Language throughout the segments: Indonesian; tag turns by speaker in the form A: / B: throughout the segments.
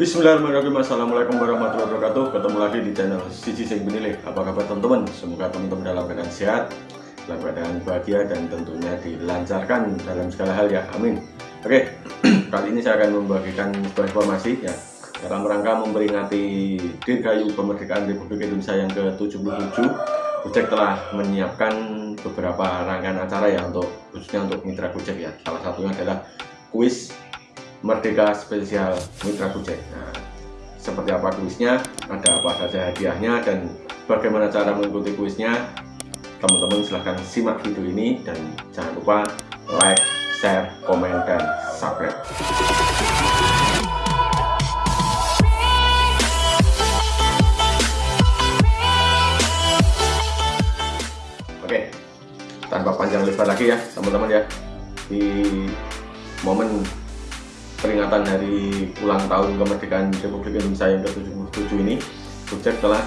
A: Bismillahirrahmanirrahim. Assalamualaikum warahmatullahi wabarakatuh. Ketemu lagi di channel Sisi Sing Benilih Apa kabar teman-teman? Semoga teman-teman dalam keadaan sehat Dalam keadaan bahagia Dan tentunya dilancarkan dalam segala hal ya. Amin. Oke Kali ini saya akan membagikan sebuah informasi ya Dalam rangka memperingati Dirgayu Kemerdekaan Republik Indonesia yang ke-77 Gojek telah menyiapkan beberapa rangkaian acara ya untuk khususnya untuk mitra Gojek ya. Salah satunya adalah kuis Merdeka Spesial Mitra Gojek. Nah, seperti apa kuisnya, ada apa saja hadiahnya dan bagaimana cara mengikuti kuisnya, teman-teman silahkan simak video ini dan jangan lupa like, share, komen, dan subscribe. tanpa panjang lebar lagi ya teman-teman ya di momen peringatan dari ulang tahun kemerdekaan Republik Indonesia yang ke-77 ini Gojek telah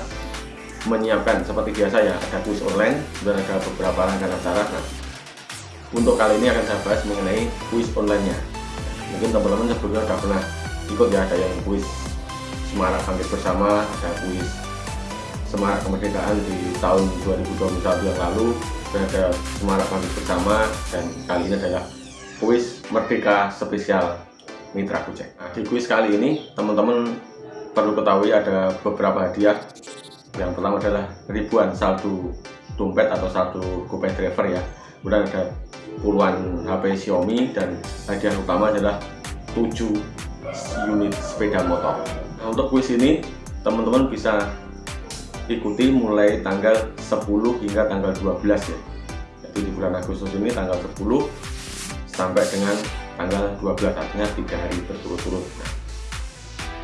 A: menyiapkan seperti biasa ya ada kuis online dan ada beberapa rangkaian acara. Nah untuk kali ini akan saya bahas mengenai kuis online nya mungkin teman-teman sebelumnya sudah pernah ikut ya ada yang kuis Semarak Bangkit Bersama ada kuis Semarak Kemerdekaan di tahun 2021 yang lalu ada Semarak Bangkit Bersama dan kali ini adalah kuis Merdeka Spesial Mitra Gojek. Nah, di kuis kali ini teman-teman perlu ketahui ada beberapa hadiah. Yang pertama adalah ribuan saldo dompet atau saldo GoPay Driver ya. Kemudian ada puluhan HP Xiaomi dan hadiah utama adalah 7 unit sepeda motor. Nah, untuk kuis ini teman-teman bisa ikuti mulai tanggal 10 hingga tanggal 12 ya jadi di bulan Agustus ini tanggal 10 sampai dengan tanggal 12 artinya tiga hari berturut-turut. Nah,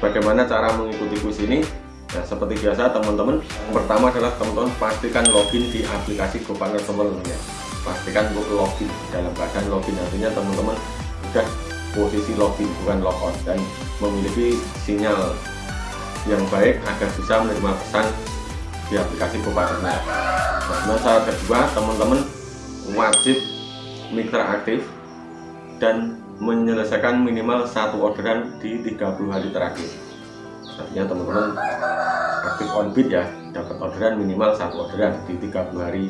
A: bagaimana cara mengikuti kuis ini? Nah seperti biasa teman-teman pertama adalah teman-teman pastikan login di aplikasi GoPartner teman-teman ya. Pastikan login dalam keadaan login. Artinya teman-teman sudah posisi login bukan logout dan memiliki sinyal yang baik agar bisa menerima pesan di aplikasi Bupatana. Nah, syarat kedua, teman-teman wajib mitra aktif dan menyelesaikan minimal satu orderan di 30 hari terakhir. Artinya teman-teman aktif on bid ya, dapat orderan minimal satu orderan di 30 hari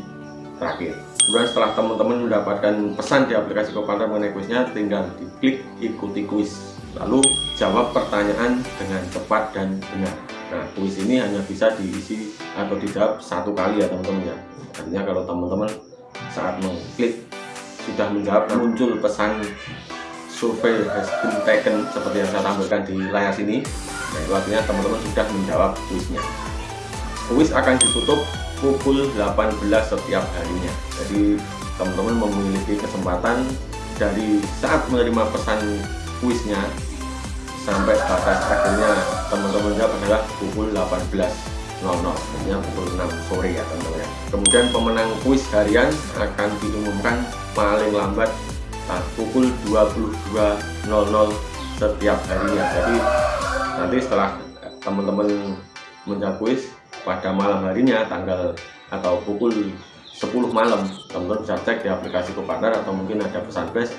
A: terakhir. Kemudian setelah teman-teman mendapatkan pesan di aplikasi Kopanda mengenai kuisnya, tinggal diklik ikuti kuis. Lalu jawab pertanyaan dengan cepat dan benar. Nah, kuis ini hanya bisa diisi atau dijawab satu kali ya teman-teman ya. Artinya kalau teman-teman saat mengklik sudah menjawab muncul pesan survei has been taken seperti yang saya tampilkan di layar sini. Nah, itu artinya teman-teman sudah menjawab kuisnya. Kuis akan ditutup pukul 18 setiap harinya. Jadi teman-teman memiliki kesempatan dari saat menerima pesan kuisnya sampai batas akhirnya teman-teman jawab adalah pukul 18.00 artinya pukul 6 sore ya teman-teman ya kemudian pemenang kuis harian akan diumumkan paling lambat saat pukul 22.00 setiap harinya. Jadi nanti setelah teman-teman menjawab kuis pada malam harinya tanggal atau pukul 10 malam teman-teman bisa cek di aplikasi Kopartner atau mungkin ada pesan flash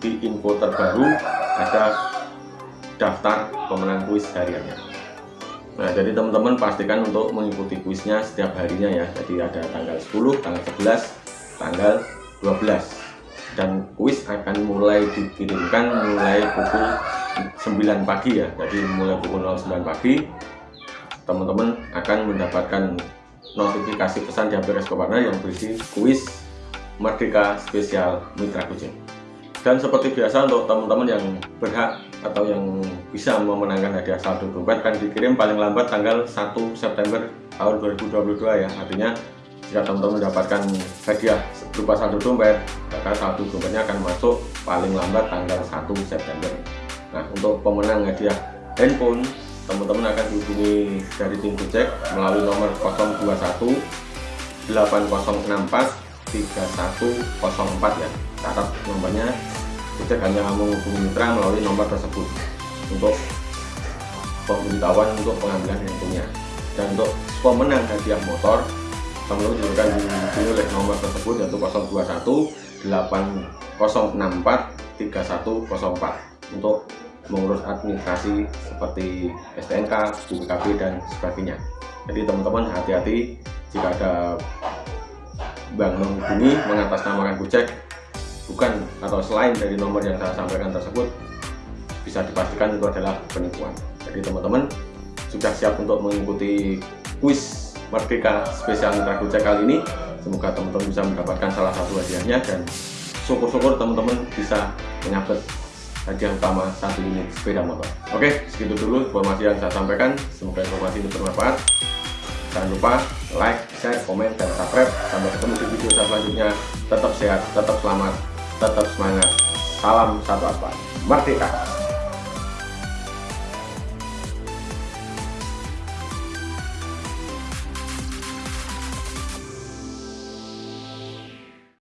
A: di info terbaru ada daftar pemenang kuis hariannya Nah jadi teman-teman pastikan untuk mengikuti kuisnya setiap harinya ya. Jadi ada tanggal 10, tanggal 11, tanggal 12 Dan kuis akan mulai dikirimkan mulai pukul 9 pagi ya. Jadi mulai pukul 09 pagi Teman-teman akan mendapatkan notifikasi pesan di aplikasi Koparna yang berisi kuis Merdeka Spesial Mitra Kucing. Dan seperti biasa untuk teman-teman yang berhak atau yang bisa memenangkan hadiah saldo dompet kan dikirim paling lambat tanggal 1 September tahun 2022 ya. Artinya jika teman-teman mendapatkan hadiah berupa saldo dompet maka saldo dompetnya akan masuk paling lambat tanggal 1 September. Nah untuk pemenang hadiah handphone teman-teman akan dihubungi dari tim Gojek melalui nomor 021 8064 3104 ya. Catat nomornya Gojek hanya menghubungi mitra melalui nomor tersebut untuk pemberitahuan untuk pengambilan handphonenya. Dan untuk pemenang hadiah motor juga akan dihubungi oleh nomor tersebut yaitu 021 8064 3104 untuk mengurus administrasi seperti STNK, BPKB dan sebagainya. Jadi teman-teman hati-hati jika ada bank menghubungi mengatasnamakan Gojek bukan atau selain dari nomor yang saya sampaikan tersebut bisa dipastikan itu adalah penipuan. Jadi teman-teman sudah siap untuk mengikuti kuis Merdeka spesial Mitra Gojek kali ini. Semoga teman-teman bisa mendapatkan salah satu hadiahnya dan syukur-syukur teman-teman bisa menyabet hadiah utama satu unit sepeda motor. Oke, segitu dulu informasi yang saya sampaikan. Semoga informasi ini bermanfaat. Jangan lupa like, share, komen, dan subscribe. Sampai ketemu di video selanjutnya. Tetap sehat, tetap selamat, tetap semangat. Salam satu apa. Merdeka!